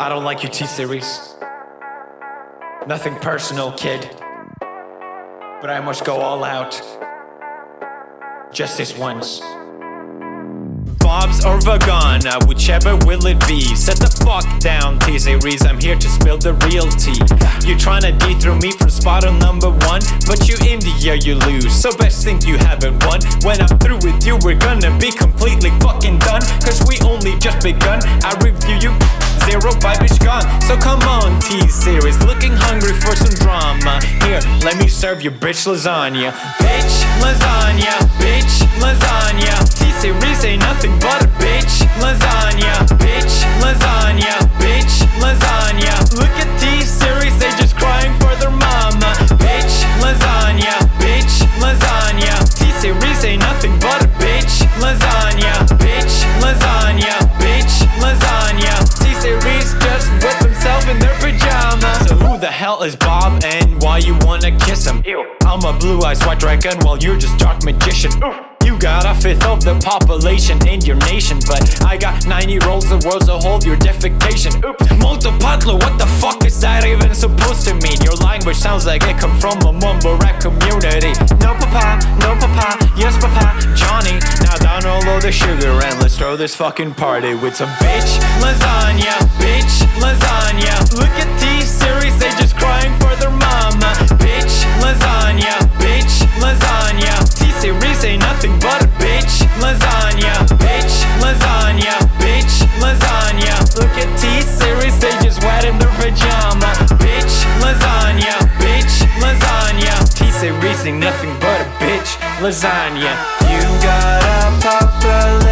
I don't like your T-Series. Nothing personal, kid. But I must go all out. Just this once. Bob's or Vagana, uh, whichever will it be. Set the fuck down, T-Series, I'm here to spill the real tea. You're trying to dethrone me from spot on number one. But you India, you lose, so best think you haven't won. When I'm through with you, we're gonna be completely fucking done. Cause we only just begun, I review on T-Series Looking hungry for some drama. Here, let me serve you bitch lasagna. Bitch lasagna, bitch lasagna. T-Series hell is Bob and why you wanna kiss him? Ew. I'm a blue-eyed white dragon while you're just dark magician Oof. You got a fifth of the population in your nation But I got 90 rolls the world so hold your defecation Oops, multipatlo, what the fuck is that even supposed to mean? Your language sounds like it come from a mumble rap community No papa, no papa, yes papa, Johnny Now down all of the sugar and let's throw this fucking party with some bitch lasagna, bitch lasagna pajama. Bitch, lasagna, bitch, lasagna. T-Say Reese nothing but a bitch, lasagna. You got a popular